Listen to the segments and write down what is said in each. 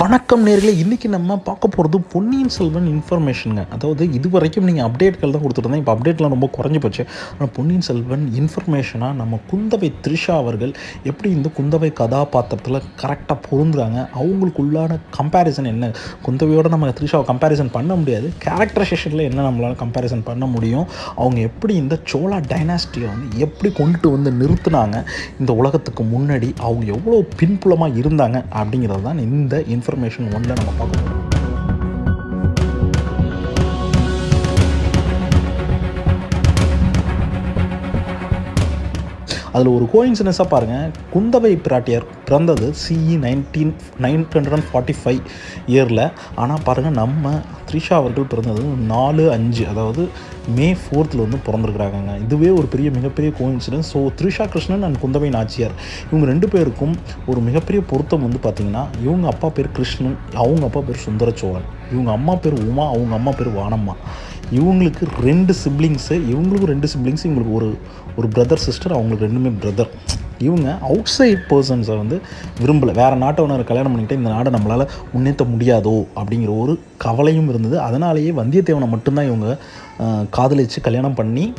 வணக்கம் நேர்களே இன்றைக்கி நம்ம பார்க்க போகிறது பொன்னியின் செல்வன் இன்ஃபர்மேஷனுங்க அதாவது இது வரைக்கும் நீங்கள் அப்டேட்கள் தான் கொடுத்துருந்தேன் இப்போ அப்டேட்லாம் ரொம்ப குறைஞ்சி போச்சு. ஆனால் பொன்னியின் செல்வன் இன்ஃபர்மேஷனாக நம்ம குந்தவை த்ரிஷா அவர்கள் எப்படி இந்த குந்தவை கதாபாத்திரத்தில் கரெக்டாக பொருந்துறாங்க? அவங்களுக்குள்ளான கம்பேரிசன் என்ன? குந்தவையோட நம்ம த்ரிஷாவை கம்பேரிசன் பண்ண முடியாது. கேரக்டரைசேஷனில் என்ன நம்மளால் கம்பேரிசன் பண்ண முடியும்? அவங்க எப்படி இந்த சோழா டைனாஸ்டியை வந்து எப்படி கொண்டுட்டு வந்து நிறுத்தினாங்க? இந்த உலகத்துக்கு முன்னாடி அவங்க எவ்வளோ பின்புலமாக இருந்தாங்க? அப்படிங்கிறது தான் இந்த இன்ஃபர்மேஷன் ஒன்றில் நம்ம பார்க்க போகிறோம் அதில் ஒரு கோயின்சிடன்ஸாக பாருங்கள் குந்தவை பிராட்டியார் பிறந்தது CE nineteen nine hundred and forty five இயரில் ஆனால் பாருங்கள் நம்ம த்ரிஷா அவர்கள் பிறந்தது நாலு அஞ்சு அதாவது மே ஃபோர்த்தில் வந்து பிறந்திருக்கிறாங்க இதுவே ஒரு பெரிய மிகப்பெரிய coincidence so Trisha Krishnan and Kundavai Nachiyar இவங்க ரெண்டு பேருக்கும் ஒரு மிகப்பெரிய பொருத்தம் வந்து பார்த்திங்கன்னா இவங்க அப்பா பேர் கிருஷ்ணன் அவங்க அப்பா பேர் சுந்தர சோழன் இவங்க அம்மா பேர் உமா அவங்க அம்மா பேர் வானம்மா. இவங்களுக்கு ரெண்டு சிப்ளிங்ஸு இவங்களுக்கும் ரெண்டு சிப்ளிங்ஸ் இவங்களுக்கு ஒரு ஒரு பிரதர் சிஸ்டர் அவங்களுக்கு ரெண்டுமே பிரதர் இவங்க அவுட் சைட் பர்சன்ஸை வந்து விரும்பலை. வேறு நாட்டவனரை கல்யாணம் பண்ணிக்கிட்டு இந்த நாடை நம்மளால் முன்னேற்ற முடியாதோ அப்படிங்கிற ஒரு கவலையும் இருந்தது. அதனாலேயே வந்தியத்தேவனை மட்டும்தான் இவங்க காதலிச்சு கல்யாணம் பண்ணி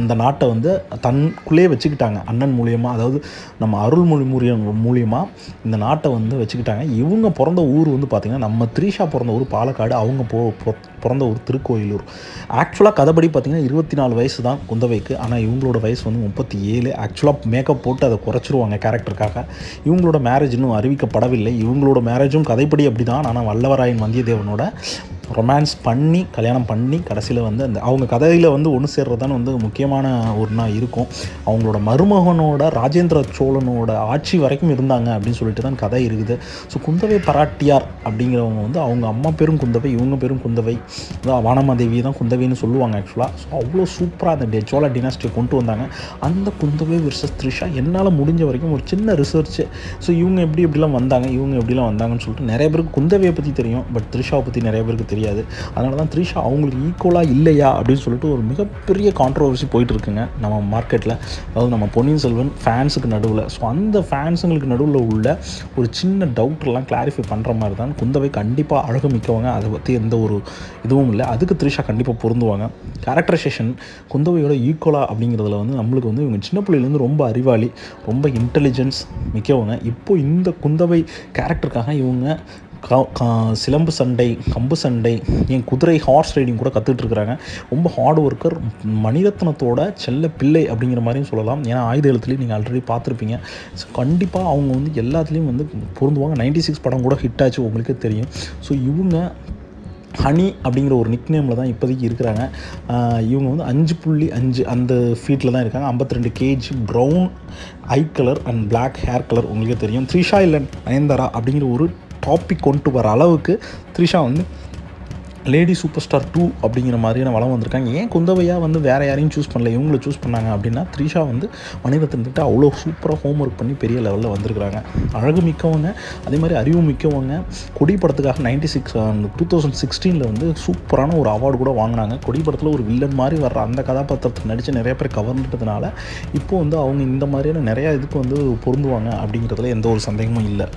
அந்த நாட்டை வந்து தன்குள்ளே வச்சுக்கிட்டாங்க அண்ணன் மூலியமாக அதாவது நம்ம அருள்மொழி மூலியம் மூலியமாக இந்த நாட்டை வந்து வச்சுக்கிட்டாங்க. இவங்க பிறந்த ஊர் வந்து பார்த்திங்கன்னா நம்ம த்ரீஷா பிறந்த ஊர் பாலக்காடு அவங்க போ பிறந்த ஊர் திருக்கோயிலூர். ஆக்சுவலாக கதைப்படி பார்த்திங்கன்னா இருபத்தி நாலு வயசு தான் குந்தவைக்கு. ஆனால் இவங்களோட வயசு வந்து முப்பத்தி ஏழு ஆக்சுவலாக மேக்கப் போட்டு அதை குறைச்சிருவாங்க கேரக்டருக்காக இவங்களோட மேரேஜ் இன்னும் அறிவிக்கப்படவில்லை. இவங்களோட மேரேஜும் கதைப்படி அப்படி தான் ஆனால் வல்லவராயன் வந்தியத்தேவனோட ரொமான்ஸ் பண்ணி கல்யாணம் பண்ணி கடைசியில் வந்து அந்த அவங்க கதையில் வந்து ஒன்று சேர்றதுதான் வந்து முக்கியமான ஒன்றா இருக்கும். அவங்களோட மருமகனோட ராஜேந்திர சோழனோட ஆட்சி வரைக்கும் இருந்தாங்க அப்படின்னு சொல்லிட்டு தான் கதை இருக்குது. ஸோ குந்தவை பராட்டியார் அப்படிங்கிறவங்க வந்து அவங்க அம்மா பேரும் குந்தவை இவங்க பேரும் குந்தவை. அதான் வானமாதேவி தான் குந்தவைன்னு சொல்லுவாங்க ஆக்சுவலாக ஸோ அவ்வளோ சூப்பராக அந்த டே சோழ டினாஸ்டியை கொண்டு வந்தாங்க. அந்த குந்தவை விர்சஸ் த்ரிஷா என்னால் முடிஞ்ச வரைக்கும் ஒரு சின்ன ரிசர்ச்சு ஸோ இவங்க எப்படி எப்படிலாம் வந்தாங்க இவங்க எப்படிலாம் வந்தாங்கன்னு சொல்லிட்டு நிறைய பேருக்கு குந்தவையை பற்றி தெரியும் பட் த்ரிஷாவை பற்றி நிறைய பேருக்கு தெரியும். தெரியாது. அதனால தான் த்ரிஷா அவங்களுக்கு ஈக்குவலாக இல்லையா அப்படின்னு சொல்லிட்டு ஒரு மிகப்பெரிய கான்ட்ரவர்சி போயிட்டுருக்குங்க நம்ம மார்க்கெட்டில் அதாவது நம்ம பொன்னியின் செல்வன் ஃபேன்ஸுக்கு நடுவில். ஸோ அந்த ஃபேன்ஸுங்களுக்கு நடுவில் உள்ள ஒரு சின்ன டவுட்லாம் கிளாரிஃபை பண்ணுற மாதிரி தான் குந்தவை கண்டிப்பாக அழகு மிக்கவங்க அதை பற்றி எந்த ஒரு இதுவும் இல்லை. அதுக்கு த்ரிஷா கண்டிப்பாக பொருந்துவாங்க. கேரக்டரைசேஷன் குந்தவையோட ஈக்குவலாக அப்படிங்கிறதுல வந்து நம்மளுக்கு வந்து இவங்க சின்ன பிள்ளையிலேருந்து ரொம்ப அறிவாளி ரொம்ப இன்டெலிஜென்ஸ் மிக்கவங்க. இப்போ இந்த குந்தவை கேரக்டருக்காக இவங்க சிலம்பு சண்டை கம்பு சண்டை என் குதிரை ஹார்ஸ் ரைடிங் கூட கற்றுட்ருக்குறாங்க ரொம்ப ஹார்ட் ஒர்க்கர் மணிரத்னத்தோட செல்ல பிள்ளை அப்படிங்கிற மாதிரியும் சொல்லலாம். ஏன்னா ஆயுத எழுத்துலேயும் நீங்கள் ஆல்ரெடி பார்த்துருப்பீங்க. ஸோ கண்டிப்பாக அவங்க வந்து எல்லாத்துலேயும் வந்து பொருந்துவாங்க. நைன்டி சிக்ஸ் படம் கூட ஹிட் ஆச்சு உங்களுக்கே தெரியும். ஸோ இவங்க ஹனி அப்படிங்கிற ஒரு நிக் நேமில் தான் இப்போதைக்கு இருக்கிறாங்க. இவங்க வந்து அஞ்சு புள்ளி அஞ்சு அந்த ஃபீட்டில் தான் இருக்காங்க. 52 ரெண்டு kg brown eye colour and black hair colour உங்களுக்கே தெரியும். த்ரிஷா இல்லை நயன்தாரா அப்படிங்கிற ஒரு டாபிக் கொண்டு வர அளவுக்கு த்ரிஷா வந்து லேடி சூப்பர் ஸ்டார் டூ அப்படிங்கிற மாதிரியான வளம் வந்திருக்காங்க. ஏன் குந்தவையா வந்து வேறு யாரையும் சூஸ் பண்ணல? இவங்கள சூஸ் பண்ணாங்க அப்படின்னா த்ரிஷா வந்து மணிரத்னத்திட்ட அவ்வளோ சூப்பராக ஹோம் ஒர்க் பண்ணி பெரிய லெவலில் வந்திருக்கிறாங்க. அழகு மிக்கவங்க அதே மாதிரி அறிவு மிக்கவங்க. கொடி படத்துக்காக நைன்டி சிக்ஸ் டூ தௌசண்ட் சிக்ஸ்டீனில் வந்து சூப்பரான ஒரு அவார்டு கூட வாங்கினாங்க. கொடி படத்தில் ஒரு வில்லன் மாதிரி வர்ற அந்த கதாபாத்திரத்தை நடித்து நிறைய பேர் கவர்ந்துட்டதுனால இப்போ வந்து அவங்க இந்த மாதிரியான நிறையா இதுக்கு வந்து பொருந்துவாங்க அப்படிங்கிறதுல எந்த ஒரு சந்தேகமும் இல்லை.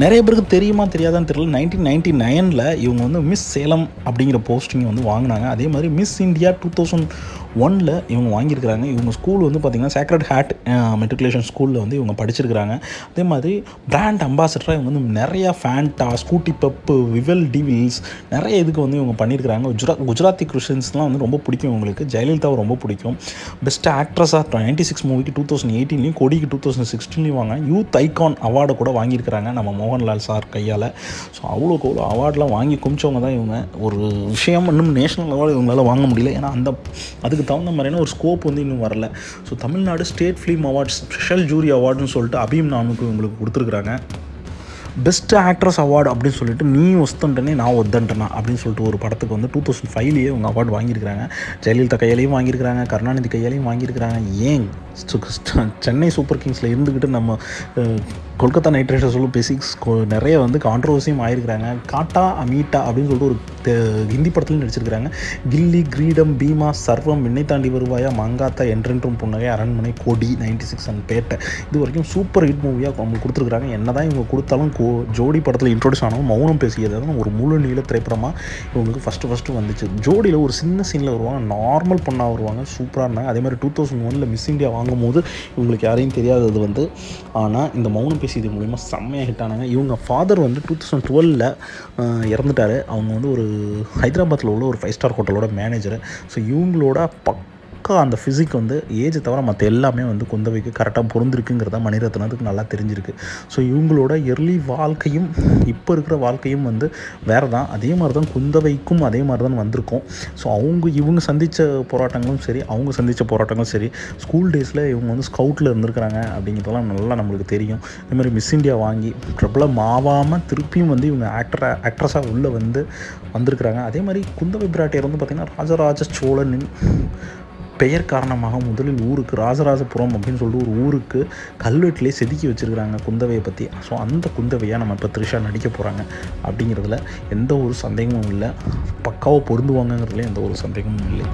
நிறைய பேருக்கு தெரியுமா தெரியாதான்னு தெரியல. நைன்டீன் நைன்டி நைனில் இவங்க வந்து மிஸ் சேலம் அப்படிங்கிற போஸ்டிங் வந்து வாங்கினாங்க. அதே மாதிரி மிஸ் இந்தியா டூ தௌசண்ட் ஒனில் இவங்க வாங்கியிருக்கிறாங்க. இவங்க ஸ்கூல் வந்து பார்த்திங்கன்னா சேக்ரட் ஹேட் மெட்ரிகுலேஷன் ஸ்கூலில் வந்து இவங்க படிச்சிருக்கிறாங்க. அதே மாதிரி பிராண்ட் அம்பாசடராக இவங்க வந்து நிறையா ஃபேண்டா ஸ்கூட்டி பப்பு விவல் டிவில்ஸ் நிறைய இதுக்கு வந்து இவங்க பண்ணியிருக்கிறாங்க. குஜரா குஜராத்தி கிறிஸ்டின்ஸ்லாம் வந்து ரொம்ப பிடிக்கும் இவங்களுக்கு. ஜெயலலிதாவை ரொம்ப பிடிக்கும். பெஸ்ட் ஆக்ட்ரஸாக நைன்டி சிக்ஸ் மூவிக்கு டூ தௌசண்ட் எயிட்டீன்லையும் கொடிக்கு டூ தௌசண்ட் சிக்ஸ்டீன்லையும் வாங்க. யூத் ஐகான் அவார்டை கூட வாங்கியிருக்கிறாங்க நம்ம மோகன்லால் சார் கையால். ஸோ அவ்வளோக்கு அவ்வளோ அவார்ட்லாம் வாங்கி குமிச்சவங்க தான் இவங்க. ஒரு விஷயம் இன்னும் நேஷனல் லெவலில் இவங்களால வாங்க முடியல. ஏன்னா அந்த அதுக்கு அதுக்கு தகுந்த மாதிரியான ஒரு ஸ்கோப் வந்து இன்னும் வரல. So Tamil Nadu state film awards special jury அவார்டுன்னு சொல்லிட்டு அபீம் நாமுக்கு உங்களுக்கு கொடுத்துருக்குறாங்க. பெஸ்ட் ஆக்ட்ரஸ் அவார்டு அப்படின்னு சொல்லிட்டு நீ ஒஸ்தன்ட்டனே நான் ஒத்தன்ட்டனா அப்படின்னு சொல்லிட்டு ஒரு படத்துக்கு வந்து டூ தௌசண்ட் ஃபைவ்லேயே இவங்க அவார்டு வாங்கியிருக்கிறாங்க. ஜெயலலிதா கையாலையும் வாங்கியிருக்கிறாங்க கருணாநிதி கையாலையும் வாங்கியிருக்கிறாங்க. ஏன் சென்னை சூப்பர் கிங்ஸில் இருந்துக்கிட்டு நம்ம கொல்கத்தா நைட் ரைடர்ஸோட பேசிக்ஸ் நிறைய வந்து கான்ட்ரவர்சியும் ஆயிருக்கிறாங்க. காட்டா அமீட்டா அப்படின்னு சொல்லிட்டு ஒரு ஹிந்தி படத்துலையும் நடிச்சிருக்கிறாங்க. கில்லி கிரீடம் பீமா சர்வம் விண்ணை தாண்டி வருவாயா மங்காத்தா என்றென்றும் புன்னகை அரண்மனை கொடி நைன்டி சிக்ஸ் அண்ட் பேட்டை. இது வரைக்கும் சூப்பர் ஹிட் மூவியாக அவங்க கொடுத்துருக்குறாங்க. என்ன தான் இவங்க கொடுத்தாலும் கோ ஜோடி படத்தில் இன்ட்ரோடியூஸ் ஆனாலும் மௌனம் பேசியது ஒரு முழு நீள திரைப்படமாக இவங்களுக்கு ஃபஸ்ட்டு ஃபஸ்ட்டு வந்துச்சு. ஜோடியில் ஒரு சின்ன சீனில் வருவாங்க. நார்மல் பொண்ணாக வருவாங்க. சூப்பராக இருந்தாங்க. அதே மாதிரி டூ தௌசண்ட் ஒனில் மிஸ் இந்தியா வாங்கும்போது இவங்களுக்கு யாரையும் தெரியாதது வந்து ஆனால் இந்த மௌனம் பேசியது மூலிமா செம்மையாக ஹிட் ஆனாங்க. இவங்க ஃபாதர் வந்து டூ தௌசண்ட் டுவெலில் இறந்துட்டார். அவங்க வந்து ஒரு ஹைதராபாத்தில் உள்ள ஒரு ஃபைவ் ஸ்டார் ஹோட்டலோட மேனேஜர் ஸோ இவங்களோட பக் பக்கம் அந்த ஃபிசிக் வந்து ஏஜ் தவிர மற்ற எல்லாமே வந்து குந்தவைக்கு கரெக்டாக பொருந்திருக்குங்கிறத மணிரத்னத்துக்கு நல்லா தெரிஞ்சிருக்கு. ஸோ இவங்களோட எர்லி வாழ்க்கையும் இப்போ இருக்கிற வாழ்க்கையும் வந்து வேறு தான் அதே மாதிரி தான் குந்தவைக்கும் அதே மாதிரி தான் வந்திருக்கும். ஸோ அவங்க இவங்க சந்தித்த போராட்டங்களும் சரி அவங்க சந்தித்த போராட்டங்களும் சரி ஸ்கூல் டேஸில் இவங்க வந்து ஸ்கவுட்டில் இருந்திருக்கிறாங்க அப்படிங்கிறதெல்லாம் நல்லா நம்மளுக்கு தெரியும். இதுமாதிரி மாதிரி மிஸ் இந்தியா வாங்கி பிரபலம் ஆவாமல் திருப்பியும் வந்து இவங்க ஆக்டரா ஆக்ட்ரஸாக உள்ளே வந்து வந்திருக்கிறாங்க. அதே மாதிரி குந்தவை பிராட்டியர் வந்து பார்த்திங்கன்னா ராஜராஜ சோழனின் பெயர் காரணமாக முதலில் ஊருக்கு ராஜராஜபுரம் அப்படின்னு சொல்லிட்டு ஒரு ஊருக்கு கல்வெட்டிலே செதுக்கி வச்சுருக்கிறாங்க குந்தவையை பற்றி ஸோ அந்த குந்தவையாக நம்ம இப்போ த்ரிஷா நடிக்க போகிறாங்க அப்படிங்கிறதுல எந்த ஒரு சந்தேகமும் இல்லை. பக்காவாக பொருந்துவாங்கங்கிறதுல எந்த ஒரு சந்தேகமும் இல்லை.